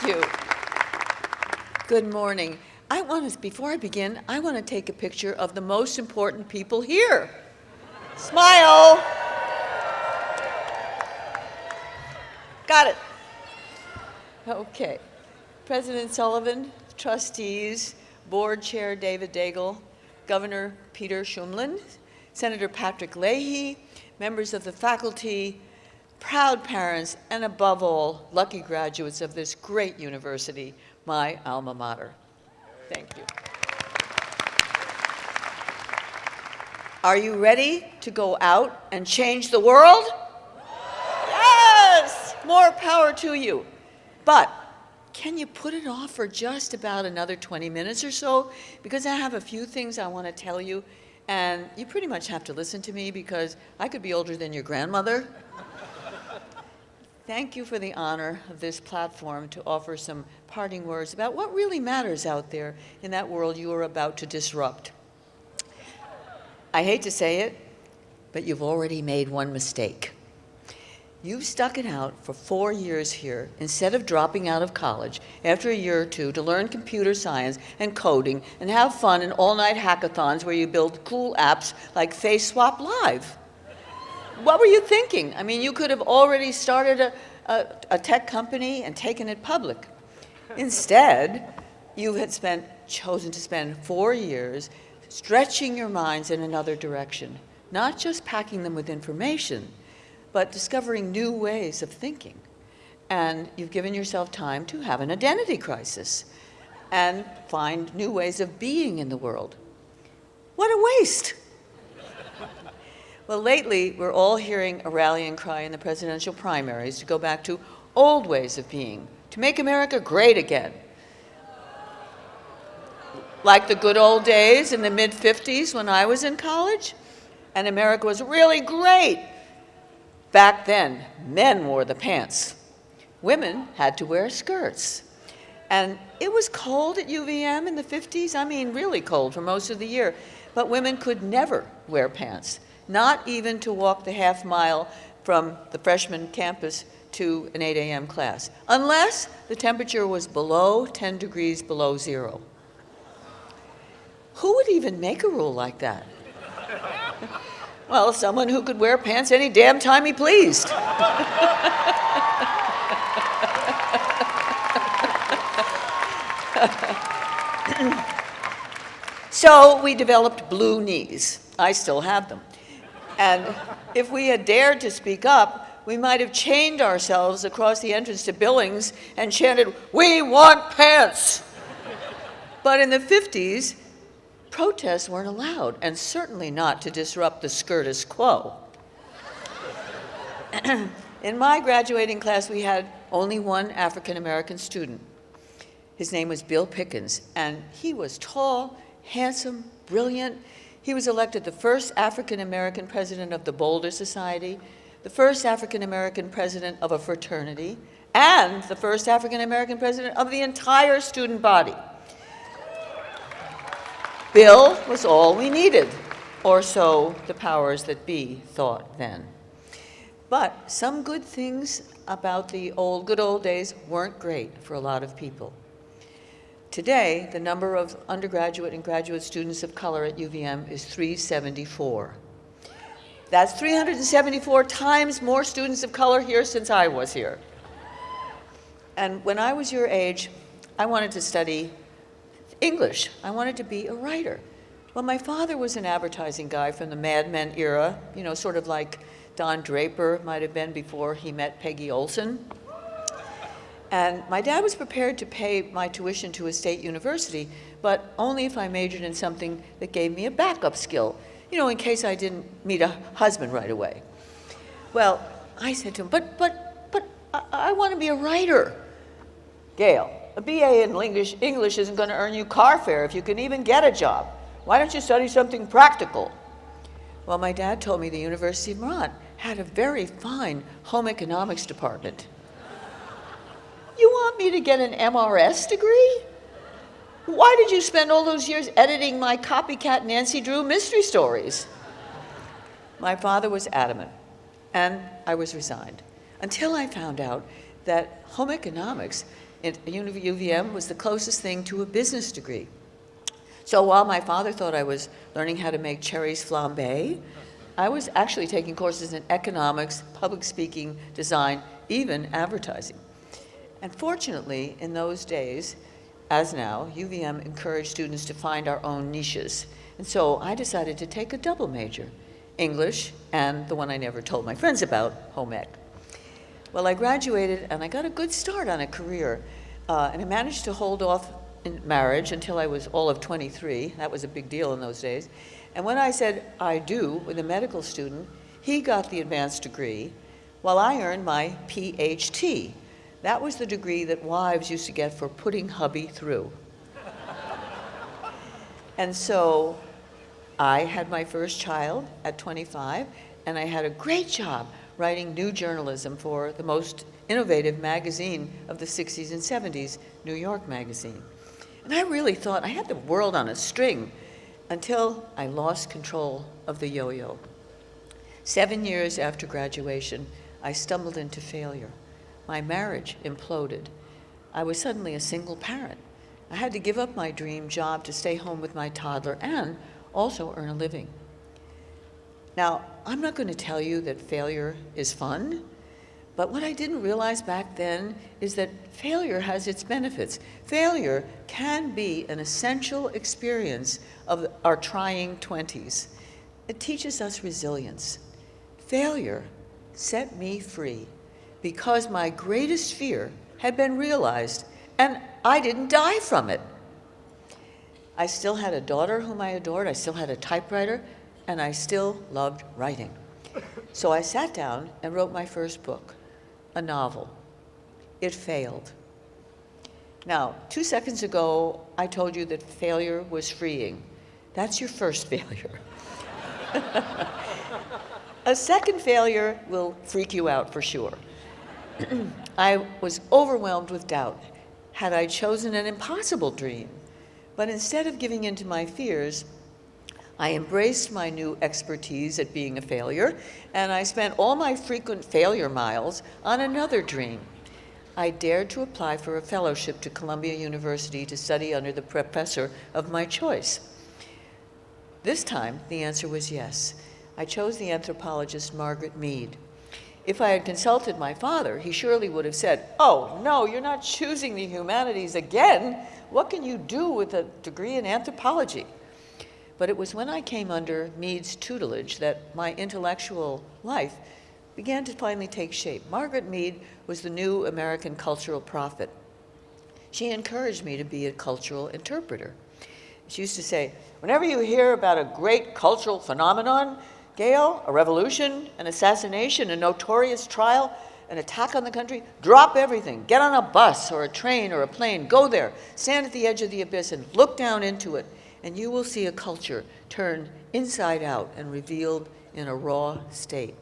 Thank you. Good morning. I want to, before I begin, I want to take a picture of the most important people here. Smile. Got it. Okay. President Sullivan, trustees, board chair David Daigle, Governor Peter Shumlin, Senator Patrick Leahy, members of the faculty, proud parents, and above all, lucky graduates of this great university, my alma mater. Thank you. Are you ready to go out and change the world? Yes! More power to you. But can you put it off for just about another 20 minutes or so? Because I have a few things I want to tell you, and you pretty much have to listen to me because I could be older than your grandmother. Thank you for the honor of this platform to offer some parting words about what really matters out there in that world you are about to disrupt. I hate to say it, but you've already made one mistake. You've stuck it out for four years here instead of dropping out of college after a year or two to learn computer science and coding and have fun in all-night hackathons where you build cool apps like FaceSwap Live what were you thinking? I mean, you could have already started a, a, a tech company and taken it public. Instead, you had spent, chosen to spend four years stretching your minds in another direction, not just packing them with information, but discovering new ways of thinking. And you've given yourself time to have an identity crisis and find new ways of being in the world. What a waste! Well, lately, we're all hearing a rallying cry in the presidential primaries to go back to old ways of being, to make America great again. Like the good old days in the mid-50s when I was in college, and America was really great. Back then, men wore the pants. Women had to wear skirts. And it was cold at UVM in the 50s, I mean really cold for most of the year, but women could never wear pants not even to walk the half mile from the freshman campus to an 8 a.m. class, unless the temperature was below 10 degrees below zero. Who would even make a rule like that? well, someone who could wear pants any damn time he pleased. so we developed blue knees. I still have them. And if we had dared to speak up, we might have chained ourselves across the entrance to Billings and chanted, we want pants. but in the 50s, protests weren't allowed, and certainly not to disrupt the status quo. in my graduating class, we had only one African-American student. His name was Bill Pickens, and he was tall, handsome, brilliant, he was elected the first African-American president of the Boulder Society, the first African-American president of a fraternity, and the first African-American president of the entire student body. Bill was all we needed, or so the powers that be thought then. But some good things about the old, good old days weren't great for a lot of people. Today, the number of undergraduate and graduate students of color at UVM is 374. That's 374 times more students of color here since I was here. And when I was your age, I wanted to study English. I wanted to be a writer. Well, my father was an advertising guy from the Mad Men era, you know, sort of like Don Draper might have been before he met Peggy Olson. And my dad was prepared to pay my tuition to a state university, but only if I majored in something that gave me a backup skill, you know, in case I didn't meet a husband right away. Well, I said to him, but, but, but I, I want to be a writer. Gail, a BA in English, English isn't going to earn you car fare if you can even get a job. Why don't you study something practical? Well, my dad told me the University of Vermont had a very fine home economics department. Want me to get an MRS degree? Why did you spend all those years editing my copycat Nancy Drew mystery stories? My father was adamant, and I was resigned, until I found out that home economics at UVM was the closest thing to a business degree. So while my father thought I was learning how to make cherries flambe, I was actually taking courses in economics, public speaking, design, even advertising. And fortunately, in those days, as now, UVM encouraged students to find our own niches. And so I decided to take a double major, English and the one I never told my friends about, home ec. Well, I graduated and I got a good start on a career. Uh, and I managed to hold off in marriage until I was all of 23. That was a big deal in those days. And when I said I do with a medical student, he got the advanced degree while I earned my PhT. That was the degree that wives used to get for putting hubby through. and so I had my first child at 25, and I had a great job writing new journalism for the most innovative magazine of the 60s and 70s, New York Magazine. And I really thought I had the world on a string until I lost control of the yo-yo. Seven years after graduation, I stumbled into failure. My marriage imploded. I was suddenly a single parent. I had to give up my dream job to stay home with my toddler and also earn a living. Now, I'm not going to tell you that failure is fun, but what I didn't realize back then is that failure has its benefits. Failure can be an essential experience of our trying 20s. It teaches us resilience. Failure set me free because my greatest fear had been realized and I didn't die from it. I still had a daughter whom I adored, I still had a typewriter, and I still loved writing. So I sat down and wrote my first book, a novel. It failed. Now, two seconds ago, I told you that failure was freeing. That's your first failure. a second failure will freak you out for sure. I was overwhelmed with doubt. Had I chosen an impossible dream? But instead of giving in to my fears, I embraced my new expertise at being a failure, and I spent all my frequent failure miles on another dream. I dared to apply for a fellowship to Columbia University to study under the professor of my choice. This time, the answer was yes. I chose the anthropologist Margaret Mead. If I had consulted my father, he surely would have said, oh, no, you're not choosing the humanities again. What can you do with a degree in anthropology? But it was when I came under Mead's tutelage that my intellectual life began to finally take shape. Margaret Mead was the new American cultural prophet. She encouraged me to be a cultural interpreter. She used to say, whenever you hear about a great cultural phenomenon, Gail, a revolution, an assassination, a notorious trial, an attack on the country, drop everything. Get on a bus or a train or a plane. Go there. Stand at the edge of the abyss and look down into it. And you will see a culture turned inside out and revealed in a raw state.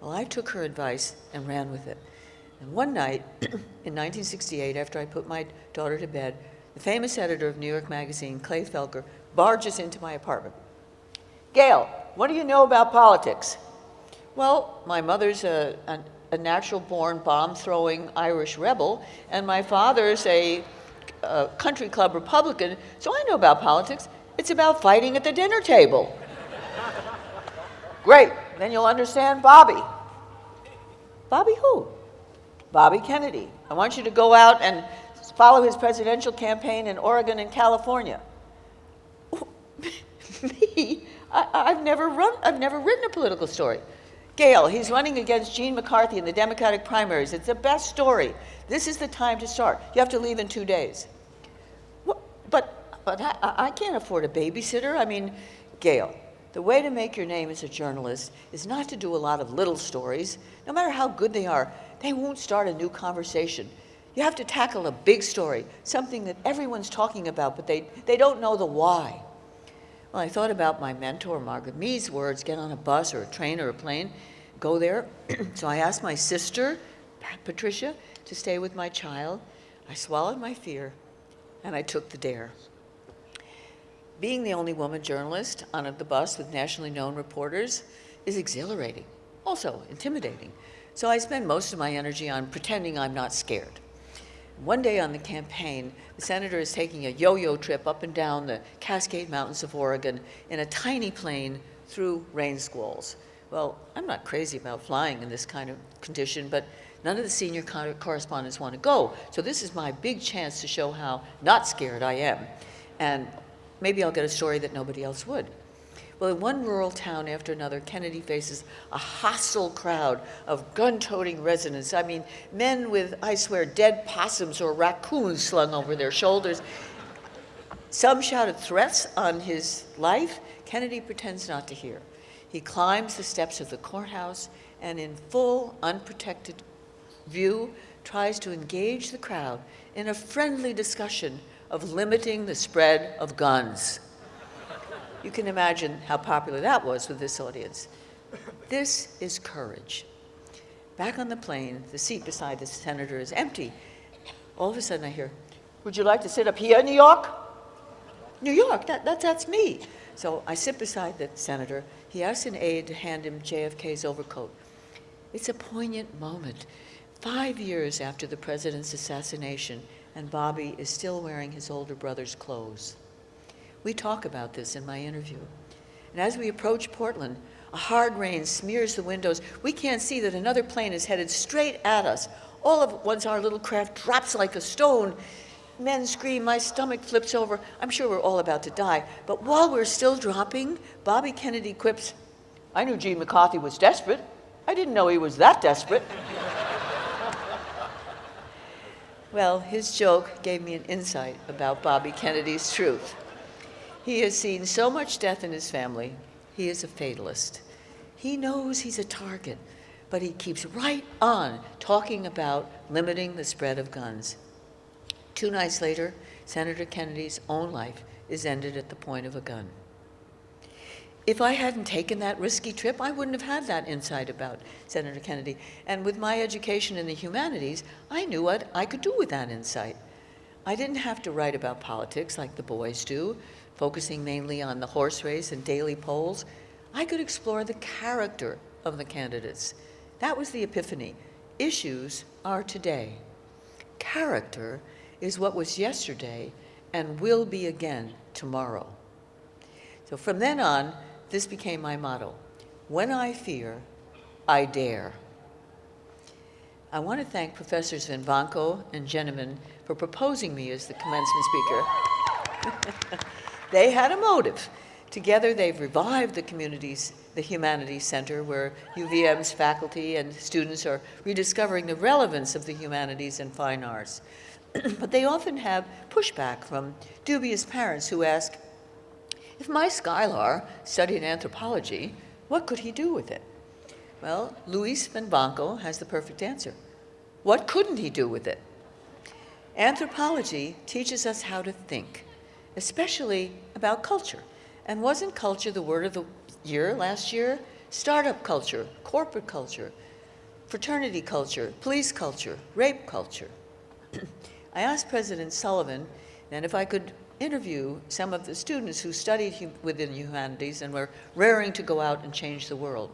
Well, I took her advice and ran with it. And one night in 1968, after I put my daughter to bed, the famous editor of New York Magazine, Clay Felker, barges into my apartment. Gail, what do you know about politics? Well, my mother's a, a, a natural-born bomb-throwing Irish rebel, and my father's a, a country club Republican, so I know about politics. It's about fighting at the dinner table. Great, then you'll understand Bobby. Bobby who? Bobby Kennedy. I want you to go out and follow his presidential campaign in Oregon and California. Me? I, have never run, I've never written a political story. Gail, he's running against Gene McCarthy in the Democratic primaries. It's the best story. This is the time to start. You have to leave in two days. What, but but I, I can't afford a babysitter. I mean, Gail, the way to make your name as a journalist is not to do a lot of little stories. No matter how good they are, they won't start a new conversation. You have to tackle a big story, something that everyone's talking about, but they, they don't know the why. Well, I thought about my mentor, Margaret Mead's words, get on a bus or a train or a plane, go there. so I asked my sister, Patricia, to stay with my child. I swallowed my fear, and I took the dare. Being the only woman journalist on the bus with nationally known reporters is exhilarating, also intimidating. So I spend most of my energy on pretending I'm not scared. One day on the campaign, the senator is taking a yo-yo trip up and down the Cascade Mountains of Oregon in a tiny plane through rain squalls. Well, I'm not crazy about flying in this kind of condition, but none of the senior correspondents want to go. So this is my big chance to show how not scared I am. And maybe I'll get a story that nobody else would. Well, in one rural town after another, Kennedy faces a hostile crowd of gun-toting residents. I mean, men with, I swear, dead possums or raccoons slung over their shoulders. Some shouted threats on his life. Kennedy pretends not to hear. He climbs the steps of the courthouse and in full, unprotected view, tries to engage the crowd in a friendly discussion of limiting the spread of guns. You can imagine how popular that was with this audience. This is courage. Back on the plane, the seat beside the senator is empty. All of a sudden I hear, would you like to sit up here in New York? New York, that, that, that's me. So I sit beside the senator. He asks an aide to hand him JFK's overcoat. It's a poignant moment. Five years after the president's assassination, and Bobby is still wearing his older brother's clothes. We talk about this in my interview. And as we approach Portland, a hard rain smears the windows. We can't see that another plane is headed straight at us. All of once our little craft drops like a stone. Men scream, my stomach flips over. I'm sure we're all about to die. But while we're still dropping, Bobby Kennedy quips, I knew Gene McCarthy was desperate. I didn't know he was that desperate. well, his joke gave me an insight about Bobby Kennedy's truth. He has seen so much death in his family. He is a fatalist. He knows he's a target, but he keeps right on talking about limiting the spread of guns. Two nights later, Senator Kennedy's own life is ended at the point of a gun. If I hadn't taken that risky trip, I wouldn't have had that insight about Senator Kennedy. And with my education in the humanities, I knew what I could do with that insight. I didn't have to write about politics like the boys do, focusing mainly on the horse race and daily polls, I could explore the character of the candidates. That was the epiphany. Issues are today. Character is what was yesterday and will be again tomorrow. So from then on, this became my motto. When I fear, I dare. I want to thank Professors Vivanco and Jenemann for proposing me as the commencement speaker. They had a motive. Together, they've revived the communities, the Humanities Center, where UVM's faculty and students are rediscovering the relevance of the humanities and fine arts. but they often have pushback from dubious parents who ask, if my Skylar studied anthropology, what could he do with it? Well, Luis Vivanco has the perfect answer. What couldn't he do with it? Anthropology teaches us how to think especially about culture. And wasn't culture the word of the year last year? Startup culture, corporate culture, fraternity culture, police culture, rape culture. I asked President Sullivan then if I could interview some of the students who studied hum within humanities and were raring to go out and change the world.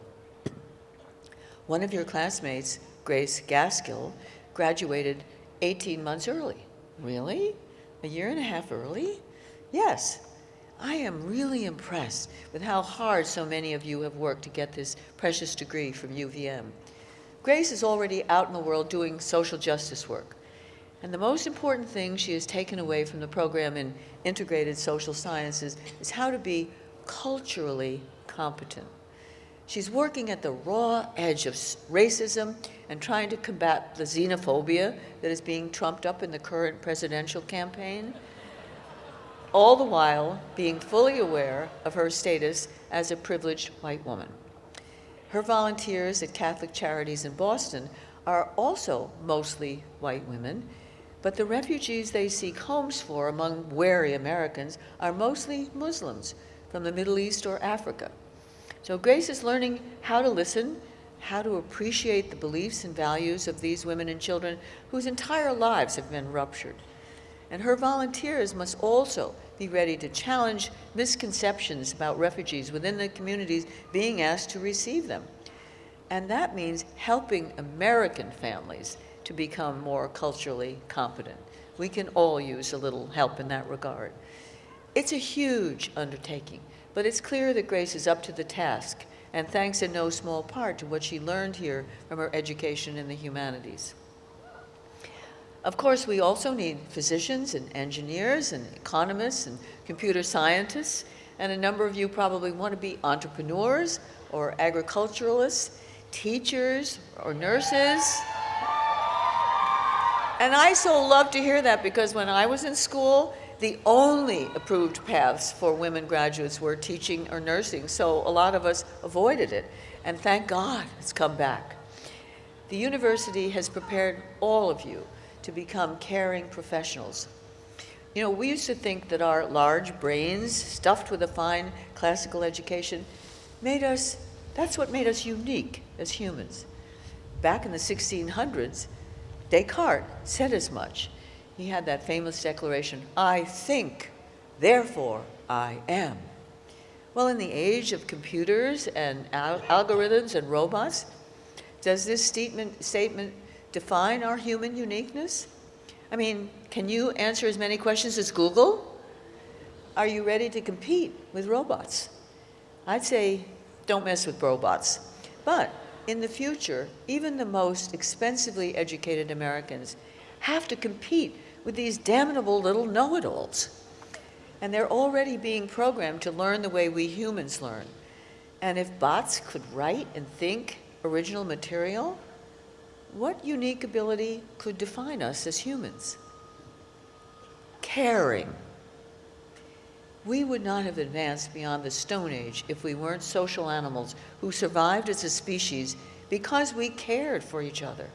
One of your classmates, Grace Gaskill, graduated 18 months early. Really? A year and a half early? Yes, I am really impressed with how hard so many of you have worked to get this precious degree from UVM. Grace is already out in the world doing social justice work. And the most important thing she has taken away from the program in integrated social sciences is how to be culturally competent. She's working at the raw edge of racism and trying to combat the xenophobia that is being trumped up in the current presidential campaign all the while being fully aware of her status as a privileged white woman. Her volunteers at Catholic Charities in Boston are also mostly white women, but the refugees they seek homes for among wary Americans are mostly Muslims from the Middle East or Africa. So Grace is learning how to listen, how to appreciate the beliefs and values of these women and children whose entire lives have been ruptured. And her volunteers must also be ready to challenge misconceptions about refugees within the communities being asked to receive them. And that means helping American families to become more culturally competent. We can all use a little help in that regard. It's a huge undertaking, but it's clear that Grace is up to the task, and thanks in no small part to what she learned here from her education in the humanities. Of course, we also need physicians and engineers and economists and computer scientists, and a number of you probably want to be entrepreneurs or agriculturalists, teachers or nurses. And I so love to hear that because when I was in school, the only approved paths for women graduates were teaching or nursing, so a lot of us avoided it. And thank God it's come back. The university has prepared all of you to become caring professionals. You know, we used to think that our large brains, stuffed with a fine classical education, made us, that's what made us unique as humans. Back in the 1600s, Descartes said as much. He had that famous declaration, I think, therefore I am. Well, in the age of computers and al algorithms and robots, does this statement, statement define our human uniqueness? I mean, can you answer as many questions as Google? Are you ready to compete with robots? I'd say don't mess with robots. But in the future, even the most expensively educated Americans have to compete with these damnable little know-it-alls. And they're already being programmed to learn the way we humans learn. And if bots could write and think original material, what unique ability could define us as humans? Caring. We would not have advanced beyond the Stone Age if we weren't social animals who survived as a species because we cared for each other.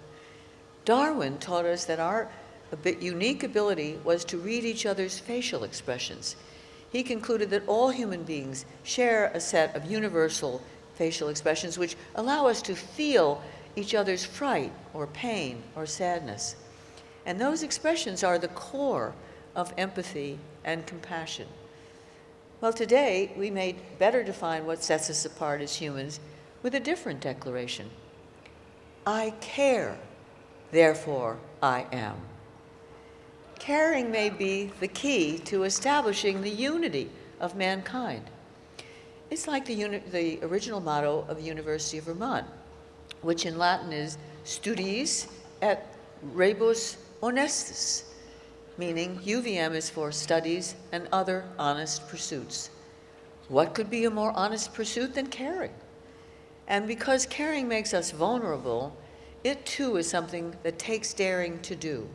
Darwin taught us that our unique ability was to read each other's facial expressions. He concluded that all human beings share a set of universal facial expressions which allow us to feel each other's fright or pain or sadness. And those expressions are the core of empathy and compassion. Well, today we may better define what sets us apart as humans with a different declaration. I care, therefore I am. Caring may be the key to establishing the unity of mankind. It's like the, the original motto of the University of Vermont which in Latin is studiis et rebus honestis, meaning UVM is for studies and other honest pursuits. What could be a more honest pursuit than caring? And because caring makes us vulnerable, it too is something that takes daring to do.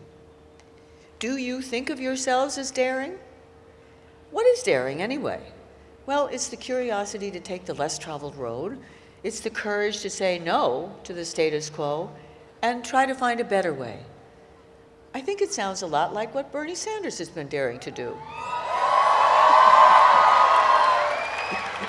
Do you think of yourselves as daring? What is daring anyway? Well, it's the curiosity to take the less traveled road, it's the courage to say no to the status quo and try to find a better way. I think it sounds a lot like what Bernie Sanders has been daring to do.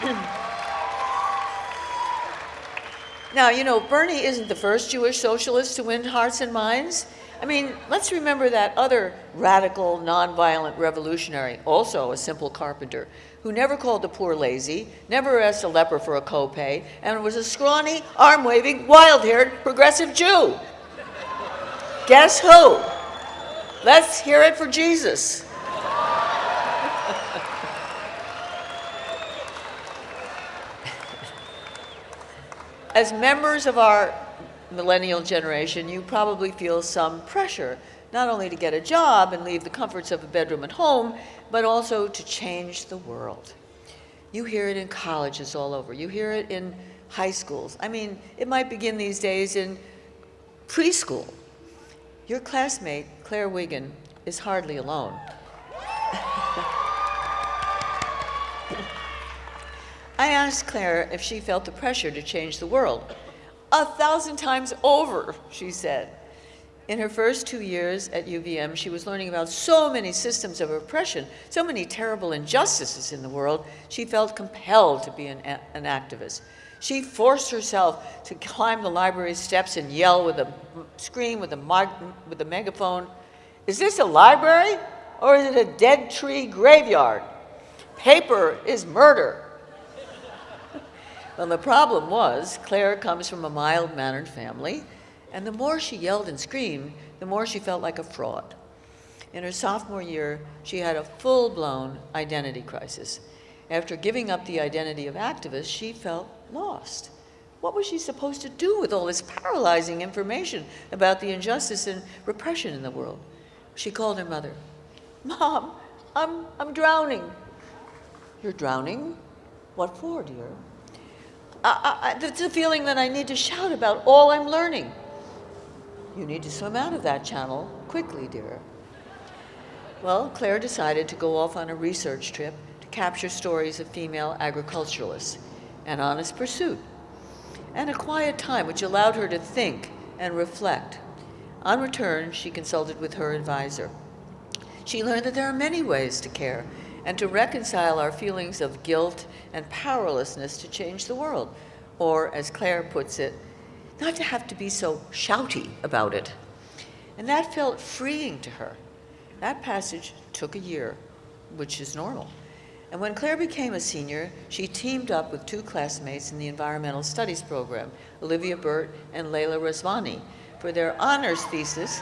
now, you know, Bernie isn't the first Jewish socialist to win hearts and minds. I mean, let's remember that other radical, nonviolent revolutionary, also a simple carpenter, who never called the poor lazy, never asked a leper for a copay, and was a scrawny, arm-waving, wild-haired progressive Jew. Guess who? Let's hear it for Jesus. As members of our millennial generation, you probably feel some pressure, not only to get a job and leave the comforts of a bedroom at home, but also to change the world. You hear it in colleges all over. You hear it in high schools. I mean, it might begin these days in preschool. Your classmate, Claire Wigan, is hardly alone. I asked Claire if she felt the pressure to change the world. A thousand times over, she said. In her first two years at UVM, she was learning about so many systems of oppression, so many terrible injustices in the world, she felt compelled to be an, an activist. She forced herself to climb the library steps and yell with a scream with a, with a megaphone, is this a library or is it a dead tree graveyard? Paper is murder. well, the problem was Claire comes from a mild-mannered family And the more she yelled and screamed, the more she felt like a fraud. In her sophomore year, she had a full-blown identity crisis. After giving up the identity of activist, she felt lost. What was she supposed to do with all this paralyzing information about the injustice and repression in the world? She called her mother. Mom, I'm, I'm drowning. You're drowning? What for, dear? I, I, it's a feeling that I need to shout about all I'm learning. You need to swim out of that channel quickly, dear. Well, Claire decided to go off on a research trip to capture stories of female agriculturalists, an honest pursuit, and a quiet time which allowed her to think and reflect. On return, she consulted with her advisor. She learned that there are many ways to care and to reconcile our feelings of guilt and powerlessness to change the world, or as Claire puts it, not to have to be so shouty about it. And that felt freeing to her. That passage took a year, which is normal. And when Claire became a senior, she teamed up with two classmates in the Environmental Studies program, Olivia Burt and Layla Razvani. For their honors thesis,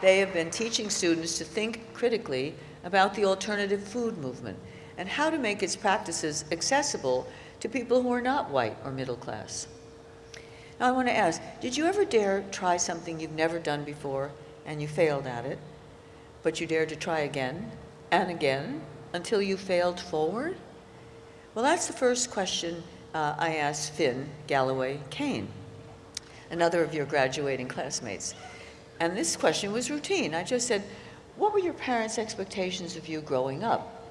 they have been teaching students to think critically about the alternative food movement and how to make its practices accessible to people who are not white or middle class. Now I want to ask, did you ever dare try something you've never done before and you failed at it, but you dared to try again and again until you failed forward? Well, that's the first question uh, I asked Finn Galloway Kane, another of your graduating classmates. And this question was routine. I just said, what were your parents' expectations of you growing up?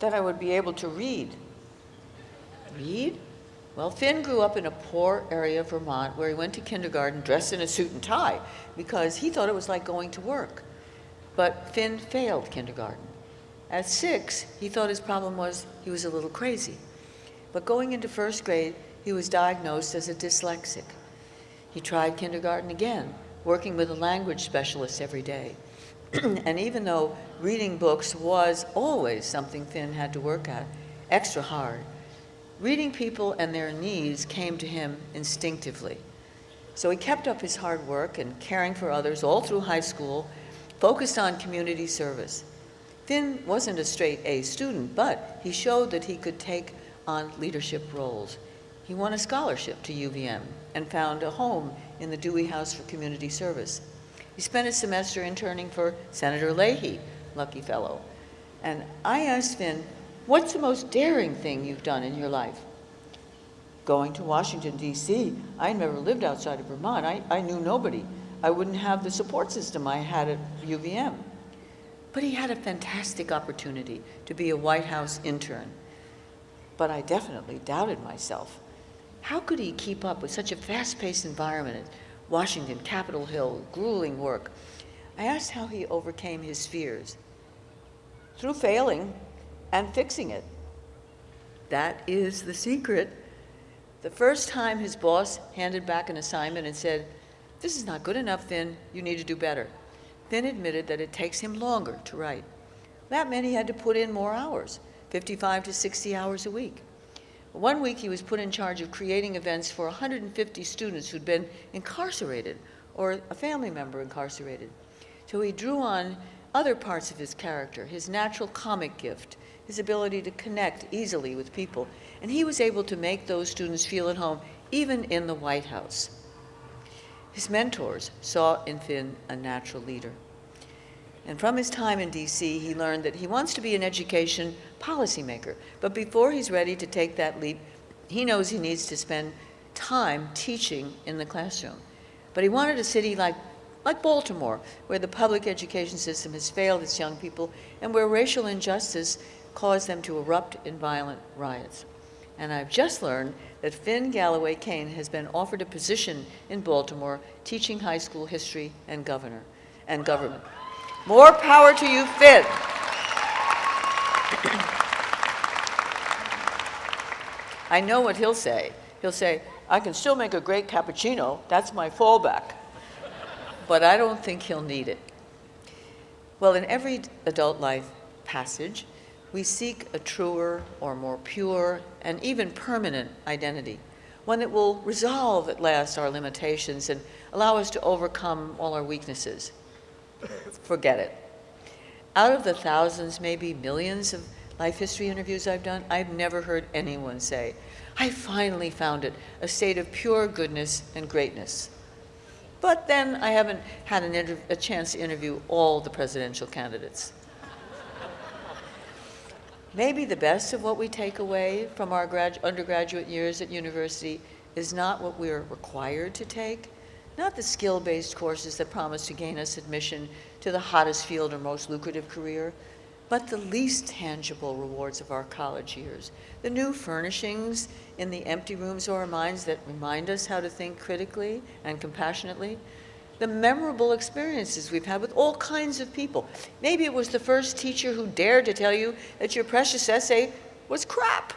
That I would be able to read. Read? Well, Finn grew up in a poor area of Vermont where he went to kindergarten dressed in a suit and tie because he thought it was like going to work. But Finn failed kindergarten. At six, he thought his problem was he was a little crazy. But going into first grade, he was diagnosed as a dyslexic. He tried kindergarten again, working with a language specialist every day. and even though reading books was always something Finn had to work at, extra hard, reading people and their needs came to him instinctively. So he kept up his hard work and caring for others all through high school, focused on community service. Finn wasn't a straight A student, but he showed that he could take on leadership roles. He won a scholarship to UVM and found a home in the Dewey House for Community Service. He spent a semester interning for Senator Leahy, lucky fellow. And I asked Finn, what's the most daring thing you've done in your life? Going to Washington, D.C., I never lived outside of Vermont. I, I knew nobody. I wouldn't have the support system I had at UVM. But he had a fantastic opportunity to be a White House intern. But I definitely doubted myself. How could he keep up with such a fast-paced environment at Washington, Capitol Hill, grueling work. I asked how he overcame his fears. Through failing and fixing it. That is the secret. The first time his boss handed back an assignment and said, this is not good enough, Finn, you need to do better. Finn admitted that it takes him longer to write. That meant he had to put in more hours, 55 to 60 hours a week. One week he was put in charge of creating events for 150 students who'd been incarcerated or a family member incarcerated. So he drew on other parts of his character, his natural comic gift, his ability to connect easily with people, and he was able to make those students feel at home even in the White House. His mentors saw in Finn a natural leader. And from his time in DC, he learned that he wants to be an education policymaker. But before he's ready to take that leap, he knows he needs to spend time teaching in the classroom. But he wanted a city like, like Baltimore, where the public education system has failed its young people and where racial injustice caused them to erupt in violent riots. And I've just learned that Finn Galloway Kane has been offered a position in Baltimore teaching high school history and governor and government. More power to you, Finn. I know what he'll say. He'll say, I can still make a great cappuccino. That's my fallback. But I don't think he'll need it. Well, in every adult life passage, we seek a truer or more pure and even permanent identity, one that will resolve at last our limitations and allow us to overcome all our weaknesses. Forget it. Out of the thousands, maybe millions of life history interviews I've done, I've never heard anyone say, I finally found it, a state of pure goodness and greatness. But then I haven't had a chance to interview all the presidential candidates. Maybe the best of what we take away from our grad- undergraduate years at university is not what we're required to take, not the skill-based courses that promise to gain us admission to the hottest field or most lucrative career, but the least tangible rewards of our college years, the new furnishings in the empty rooms of our minds that remind us how to think critically and compassionately, the memorable experiences we've had with all kinds of people. Maybe it was the first teacher who dared to tell you that your precious essay was crap.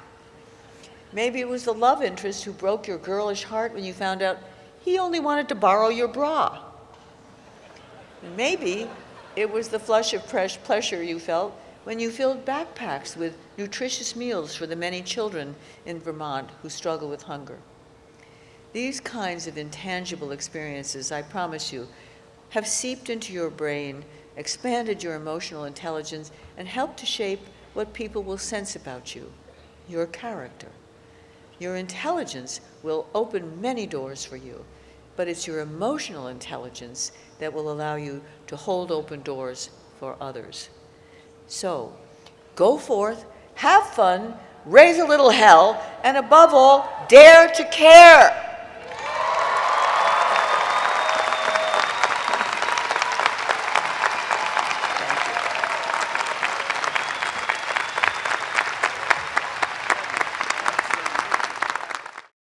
Maybe it was the love interest who broke your girlish heart when you found out he only wanted to borrow your bra. Maybe it was the flush of pleasure you felt when you filled backpacks with nutritious meals for the many children in Vermont who struggle with hunger. These kinds of intangible experiences, I promise you, have seeped into your brain, expanded your emotional intelligence, and helped to shape what people will sense about you, your character. Your intelligence will open many doors for you, but it's your emotional intelligence that will allow you to hold open doors for others. So, go forth, have fun, raise a little hell, and above all, dare to care.